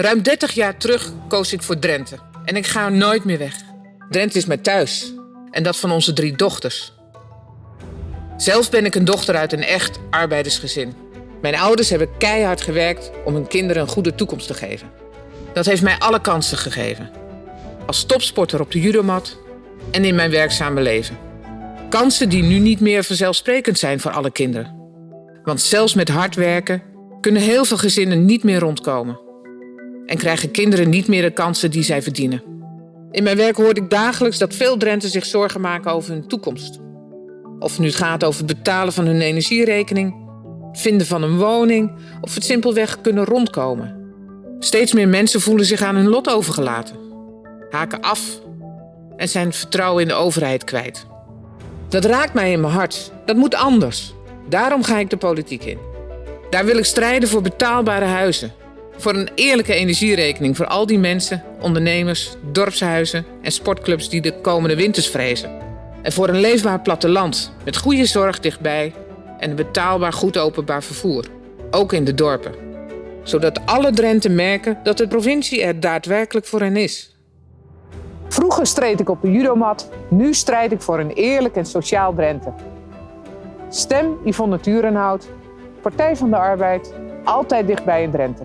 Ruim 30 jaar terug koos ik voor Drenthe. En ik ga nooit meer weg. Drenthe is mijn thuis. En dat van onze drie dochters. Zelf ben ik een dochter uit een echt arbeidersgezin. Mijn ouders hebben keihard gewerkt om hun kinderen een goede toekomst te geven. Dat heeft mij alle kansen gegeven. Als topsporter op de judomat en in mijn werkzame leven. Kansen die nu niet meer vanzelfsprekend zijn voor alle kinderen. Want zelfs met hard werken kunnen heel veel gezinnen niet meer rondkomen. En krijgen kinderen niet meer de kansen die zij verdienen. In mijn werk hoor ik dagelijks dat veel Drenten zich zorgen maken over hun toekomst. Of het nu gaat over het betalen van hun energierekening, vinden van een woning of het simpelweg kunnen rondkomen. Steeds meer mensen voelen zich aan hun lot overgelaten, haken af en zijn vertrouwen in de overheid kwijt. Dat raakt mij in mijn hart. Dat moet anders. Daarom ga ik de politiek in. Daar wil ik strijden voor betaalbare huizen. Voor een eerlijke energierekening voor al die mensen, ondernemers, dorpshuizen en sportclubs die de komende winters vrezen. En voor een leefbaar platteland met goede zorg dichtbij en een betaalbaar goed openbaar vervoer. Ook in de dorpen. Zodat alle Drenten merken dat de provincie er daadwerkelijk voor hen is. Vroeger streed ik op de judomat, nu strijd ik voor een eerlijk en sociaal Drenthe. Stem Yvonne Turenhout, Partij van de Arbeid, altijd dichtbij in Drenthe.